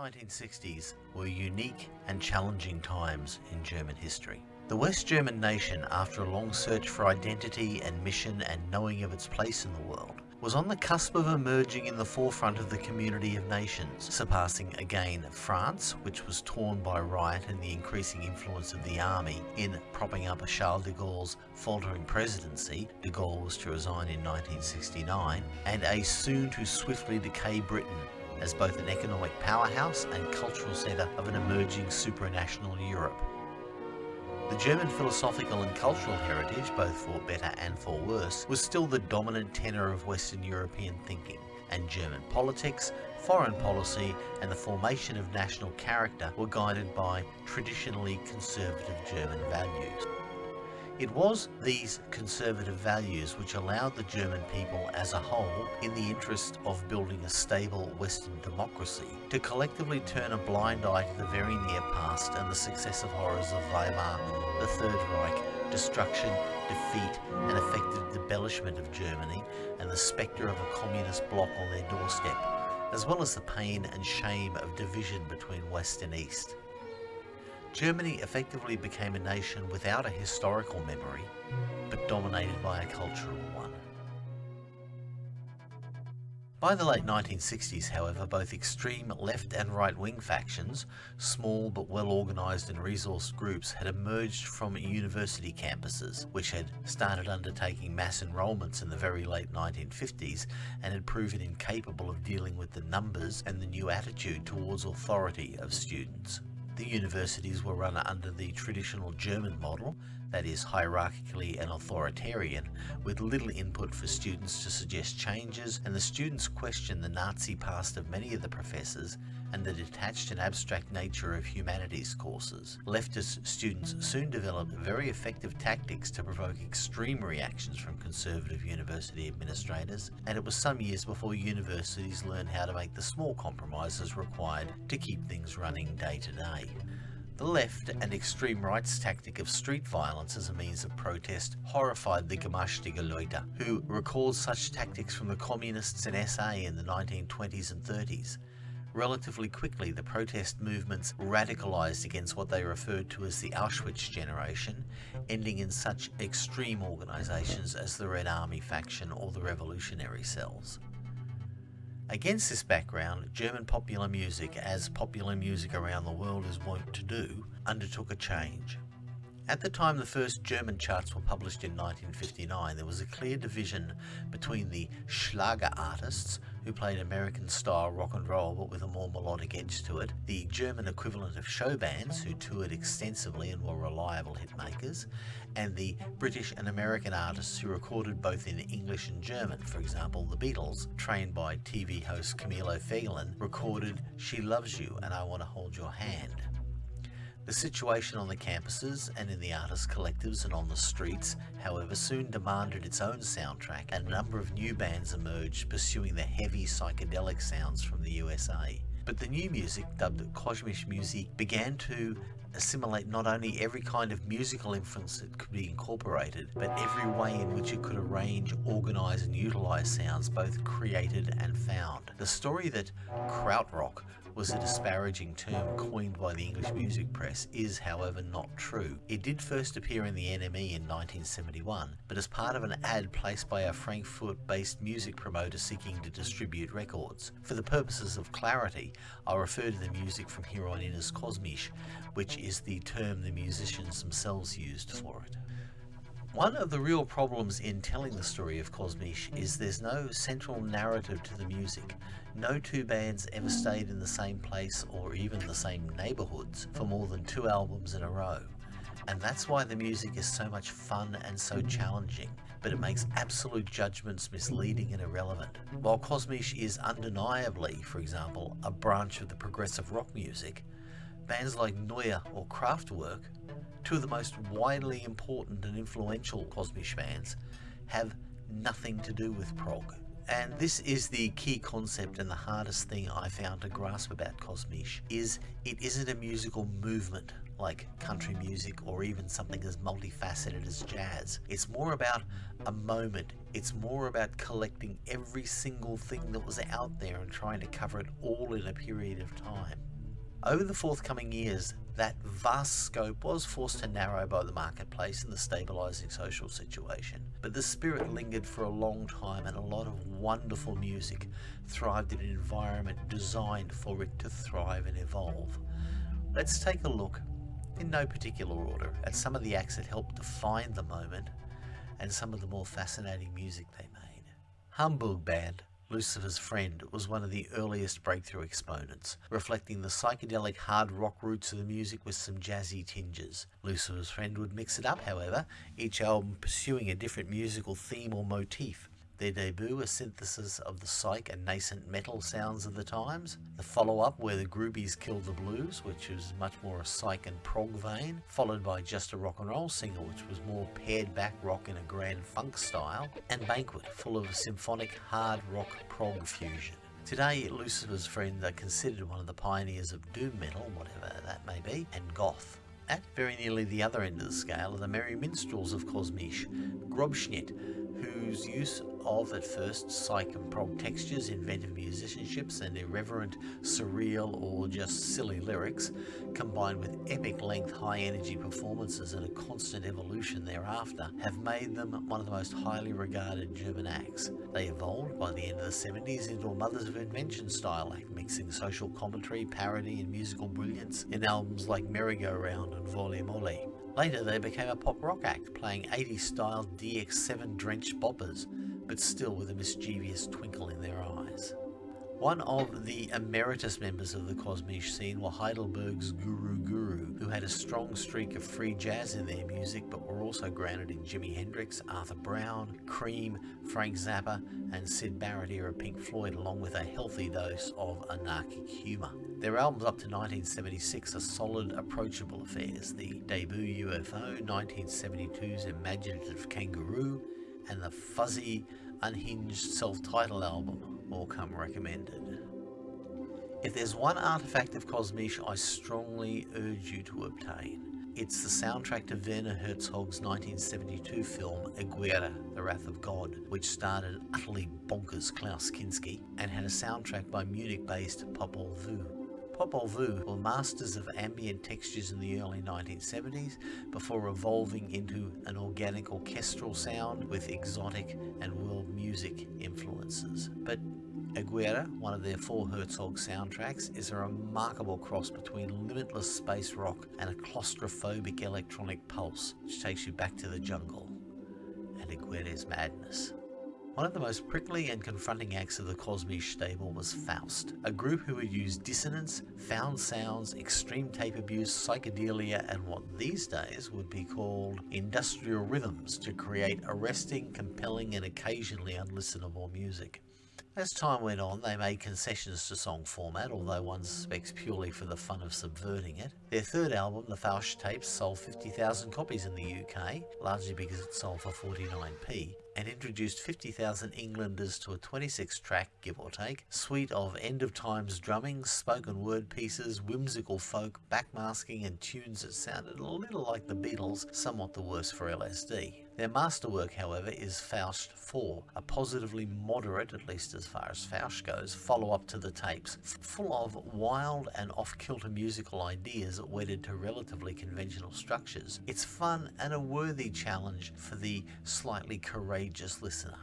1960s were unique and challenging times in German history. The West German nation, after a long search for identity and mission and knowing of its place in the world, was on the cusp of emerging in the forefront of the community of nations, surpassing again France, which was torn by riot and the increasing influence of the army in propping up Charles de Gaulle's faltering presidency, de Gaulle was to resign in 1969, and a soon to swiftly decay Britain as both an economic powerhouse and cultural centre of an emerging supranational Europe. The German philosophical and cultural heritage, both for better and for worse, was still the dominant tenor of Western European thinking, and German politics, foreign policy and the formation of national character were guided by traditionally conservative German values. It was these conservative values which allowed the German people as a whole, in the interest of building a stable Western democracy, to collectively turn a blind eye to the very near past and the successive horrors of Weimar, the Third Reich, destruction, defeat and effective debellishment of Germany and the spectre of a communist bloc on their doorstep, as well as the pain and shame of division between West and East. Germany effectively became a nation without a historical memory, but dominated by a cultural one. By the late 1960s, however, both extreme left and right-wing factions, small but well-organised and resourced groups, had emerged from university campuses, which had started undertaking mass enrolments in the very late 1950s and had proven incapable of dealing with the numbers and the new attitude towards authority of students. The universities were run under the traditional German model, that is hierarchically and authoritarian, with little input for students to suggest changes, and the students questioned the Nazi past of many of the professors and the detached and abstract nature of humanities courses. Leftist students soon developed very effective tactics to provoke extreme reactions from conservative university administrators, and it was some years before universities learned how to make the small compromises required to keep things running day to day. The left and extreme right's tactic of street violence as a means of protest horrified the Gemeinstige Leute, who recalled such tactics from the communists and SA in the 1920s and 30s. Relatively quickly, the protest movements radicalised against what they referred to as the Auschwitz generation, ending in such extreme organisations as the Red Army faction or the Revolutionary Cells. Against this background, German popular music, as popular music around the world is wont to do, undertook a change. At the time the first German charts were published in 1959, there was a clear division between the Schlager artists, who played American style rock and roll but with a more melodic edge to it, the German equivalent of show bands, who toured extensively and were reliable hit makers, and the British and American artists who recorded both in English and German. For example, the Beatles, trained by TV host Camillo Felgen, recorded She Loves You and I Want to Hold Your Hand. The situation on the campuses and in the artist collectives and on the streets, however, soon demanded its own soundtrack and a number of new bands emerged pursuing the heavy psychedelic sounds from the USA. But the new music, dubbed Kosmische Musik, began to assimilate not only every kind of musical influence that could be incorporated, but every way in which it could arrange, organise and utilise sounds both created and found. The story that krautrock was a disparaging term coined by the English music press is however not true. It did first appear in the NME in 1971, but as part of an ad placed by a Frankfurt-based music promoter seeking to distribute records. For the purposes of clarity, I'll refer to the music from here on in as Kosmisch, which is the term the musicians themselves used for it. One of the real problems in telling the story of Kosmisch is there's no central narrative to the music. No two bands ever stayed in the same place or even the same neighbourhoods for more than two albums in a row. And that's why the music is so much fun and so challenging, but it makes absolute judgments misleading and irrelevant. While Kosmisch is undeniably, for example, a branch of the progressive rock music, bands like Neu! or Kraftwerk two of the most widely important and influential Kosmisch bands, have nothing to do with prog. And this is the key concept and the hardest thing I found to grasp about Kosmisch, is it isn't a musical movement like country music or even something as multifaceted as jazz. It's more about a moment. It's more about collecting every single thing that was out there and trying to cover it all in a period of time. Over the forthcoming years, that vast scope was forced to narrow by the marketplace and the stabilising social situation. But the spirit lingered for a long time and a lot of wonderful music thrived in an environment designed for it to thrive and evolve. Let's take a look, in no particular order, at some of the acts that helped define the moment and some of the more fascinating music they made. Hamburg Band Lucifer's Friend was one of the earliest breakthrough exponents, reflecting the psychedelic hard rock roots of the music with some jazzy tinges. Lucifer's Friend would mix it up, however, each album pursuing a different musical theme or motif. Their debut, a synthesis of the psych and nascent metal sounds of the times. The follow-up, Where the Groupies Killed the Blues, which was much more a psych and prog vein, followed by Just a Rock and Roll Single, which was more pared back rock in a grand funk style, and Banquet, full of symphonic hard rock prog fusion. Today, Lucifer's Friend are considered one of the pioneers of doom metal, whatever that may be, and goth. At very nearly the other end of the scale are the Merry Minstrels of Kosmisch, Grobschnitt, whose use of at first psych and prog textures, inventive musicianships, and irreverent, surreal, or just silly lyrics, combined with epic length, high energy performances and a constant evolution thereafter, have made them one of the most highly regarded German acts. They evolved by the end of the 70s into a Mothers of Invention style act, mixing social commentary, parody, and musical brilliance in albums like Merry-Go-Round and Volle Molle. Later they became a pop rock act, playing 80s style DX7 drenched boppers, but still with a mischievous twinkle in their eyes. One of the emeritus members of the Kosmisch scene were Heidelberg's Guru Guru, who had a strong streak of free jazz in their music but were also grounded in Jimi Hendrix, Arthur Brown, Cream, Frank Zappa and Syd Barrett era Pink Floyd along with a healthy dose of anarchic humour. Their albums up to 1976 are solid, approachable affairs. The debut UFO, 1972's Imaginative Kangaroo, and the fuzzy, unhinged self-titled album all come recommended. If there's one artifact of Kosmisch I strongly urge you to obtain, it's the soundtrack to Werner Herzog's 1972 film Aguirre, The Wrath of God, which starred utterly bonkers Klaus Kinski and had a soundtrack by Munich-based Popol Vuh. Popol Vuh were masters of ambient textures in the early 1970s before evolving into an organic orchestral sound with exotic and world music influences. But Aguirre, one of their four Herzog soundtracks, is a remarkable cross between limitless space rock and a claustrophobic electronic pulse which takes you back to the jungle and Aguirre's madness. One of the most prickly and confronting acts of the Kosmisch stable was Faust, a group who would use dissonance, found sounds, extreme tape abuse, psychedelia, and what these days would be called industrial rhythms to create arresting, compelling, and occasionally unlistenable music. As time went on, they made concessions to song format, although one suspects purely for the fun of subverting it. Their third album, The Faust Tapes, sold 50,000 copies in the UK, largely because it sold for 49p, and introduced 50,000 Englanders to a 26-track, give or take, suite of end-of-times drumming, spoken word pieces, whimsical folk, backmasking and tunes that sounded a little like the Beatles, somewhat the worse for LSD. Their masterwork, however, is Faust 4, a positively moderate, at least as far as Faust goes, follow-up to the tapes, full of wild and off-kilter musical ideas wedded to relatively conventional structures. It's fun and a worthy challenge for the slightly courageous just listener.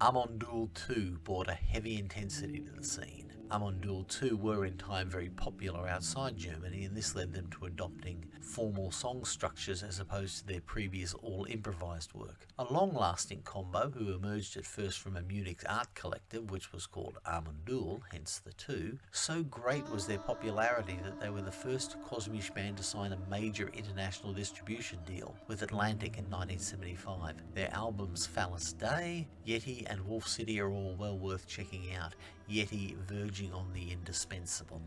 Amon Düül 2 brought a heavy intensity to the scene. Düül 2 were in time very popular outside Germany and this led them to adopting formal song structures as opposed to their previous all improvised work. A long-lasting combo who emerged at first from a Munich art collective which was called Amon Düül, hence the two, so great was their popularity that they were the first Kosmisch band to sign a major international distribution deal with Atlantic in 1975. Their albums Phallus Dei, Yeti and Wolf City are all well worth checking out, Yeti verging on the indispensable.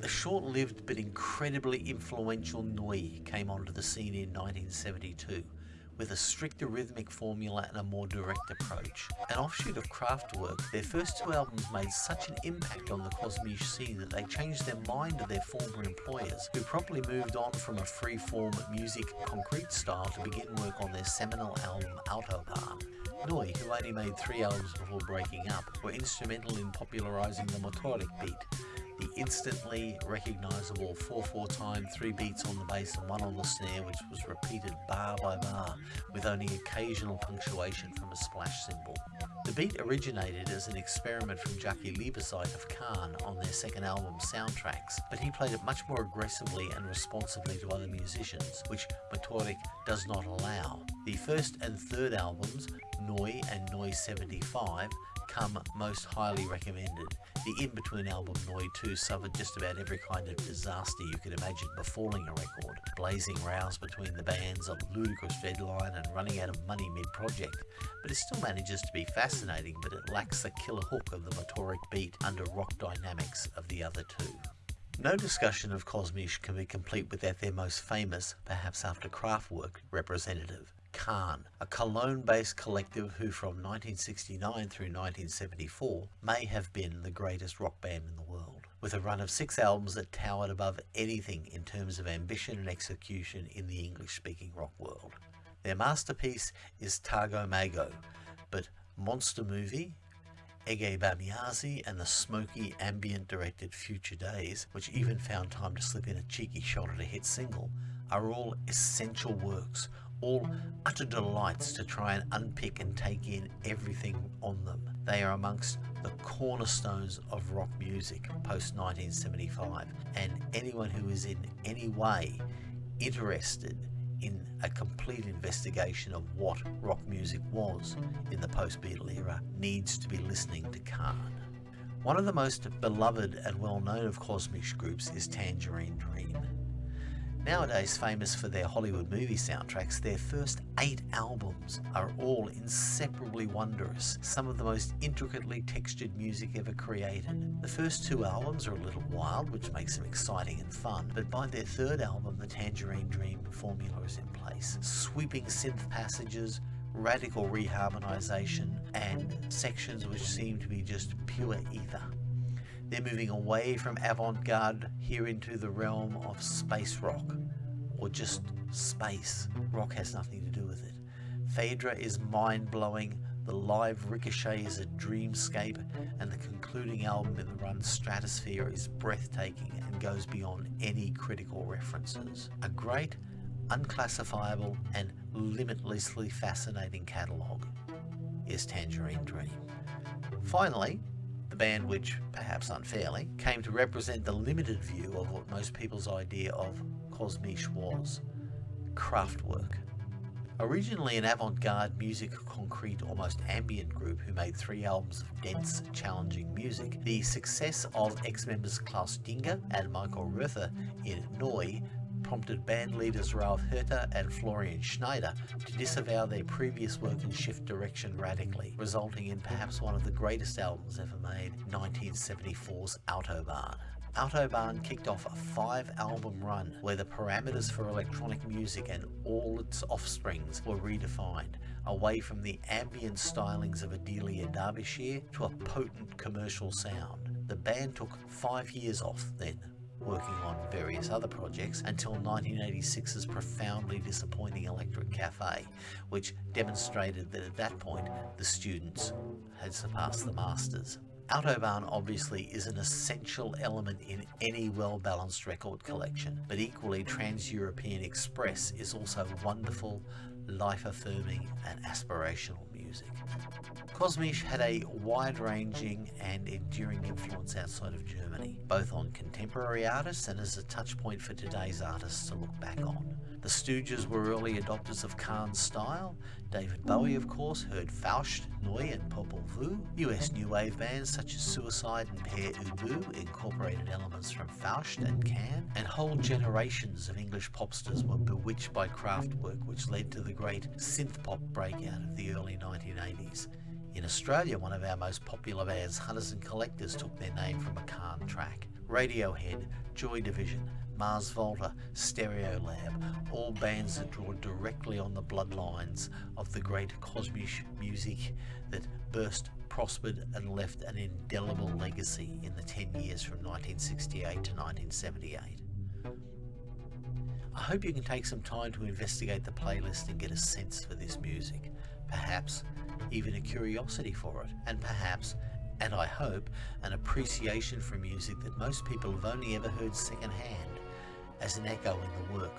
The short-lived but incredibly influential Neu! came onto the scene in 1972 with a stricter rhythmic formula and a more direct approach. An offshoot of Kraftwerk, their first two albums made such an impact on the Kosmisch scene that they changed their mind to their former employers, who promptly moved on from a free-form musique concrète style to begin work on their seminal album Autobahn. Neu!, who only made three albums before breaking up, were instrumental in popularising the Motorik beat, The instantly recognisable 4-4 time, 3 beats on the bass and 1 on the snare which was repeated bar by bar with only occasional punctuation from a splash cymbal. The beat originated as an experiment from Jaki Liebezeit of Can on their second album Soundtracks, but he played it much more aggressively and responsively to other musicians, which Motorik does not allow. The first and third albums, Neu! and Neu! 75, come most highly recommended. The in-between album Neu 2 suffered just about every kind of disaster you could imagine befalling a record. Blazing rows between the bands, a ludicrous deadline and running out of money mid-project. But it still manages to be fascinating but it lacks the killer hook of the Motorik beat under rock dynamics of the other two. No discussion of Kosmisch can be complete without their most famous, perhaps after Kraftwerk, representative, Can, a Cologne-based collective who from 1969 through 1974 may have been the greatest rock band in the world, with a run of six albums that towered above anything in terms of ambition and execution in the English-speaking rock world. Their masterpiece is Tago Mago, but Monster Movie, Ege Bamyasi and the smoky ambient directed Future Days, which even found time to slip in a cheeky shot at a hit single, are all essential works, all utter delights to try and unpick and take in everything on them. They are amongst the cornerstones of rock music post 1975 and anyone who is in any way interested in a complete investigation of what rock music was in the post-Beatle era needs to be listening to Can. One of the most beloved and well-known of Cosmic groups is Tangerine Dream. Nowadays famous for their Hollywood movie soundtracks, their first eight albums are all inseparably wondrous, some of the most intricately textured music ever created. The first two albums are a little wild, which makes them exciting and fun, but by their third album, the Tangerine Dream formula is in place. Sweeping synth passages, radical reharmonization, and sections which seem to be just pure ether. They're moving away from avant-garde here into the realm of space rock, or just space. Rock has nothing to do with it. Phaedra is mind-blowing, the live Ricochet is a dreamscape, and the concluding album in the run Stratosphere is breathtaking and goes beyond any critical references. A great, unclassifiable, and limitlessly fascinating catalogue is Tangerine Dream. Finally, the band which, perhaps unfairly, came to represent the limited view of what most people's idea of Kosmisch was, Kraftwerk. Originally an avant-garde musique concrète almost ambient group who made three albums of dense, challenging music, the success of ex-members Klaus Dinger and Michael Rother in Neu prompted band leaders Ralf Hütter and Florian Schneider to disavow their previous work and shift direction radically, resulting in perhaps one of the greatest albums ever made, 1974's Autobahn. Autobahn kicked off a five-album run where the parameters for electronic music and all its offsprings were redefined, away from the ambient stylings of Adelia Derbyshire to a potent commercial sound. The band took five years off then, working on various other projects until 1986's profoundly disappointing Electric Cafe, which demonstrated that at that point the students had surpassed the masters. Autobahn obviously is an essential element in any well-balanced record collection, but equally Trans-European Express is also wonderful, life-affirming and aspirational music. Kosmisch had a wide-ranging and enduring influence outside of Germany, both on contemporary artists and as a touchpoint for today's artists to look back on. The Stooges were early adopters of Can's style. David Bowie, of course, heard Faust, Neu and Popol Vuh. US new wave bands such as Suicide and Pere Ubu incorporated elements from Faust and Can. And whole generations of English popsters were bewitched by Kraftwerk, which led to the great synth pop breakout of the early 1980s. In Australia, one of our most popular bands, Hunters and Collectors, took their name from a Can track. Radiohead, Joy Division, Mars Volta, Stereolab, all bands that draw directly on the bloodlines of the great Kosmisch music that burst, prospered and left an indelible legacy in the 10 years from 1968 to 1978. I hope you can take some time to investigate the playlist and get a sense for this music, perhaps even a curiosity for it, and perhaps and I hope an appreciation for music that most people have only ever heard secondhand as an echo in the work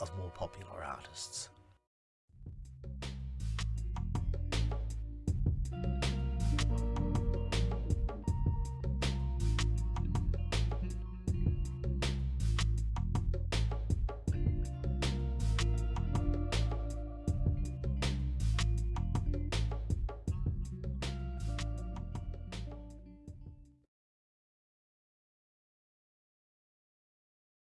of more popular artists.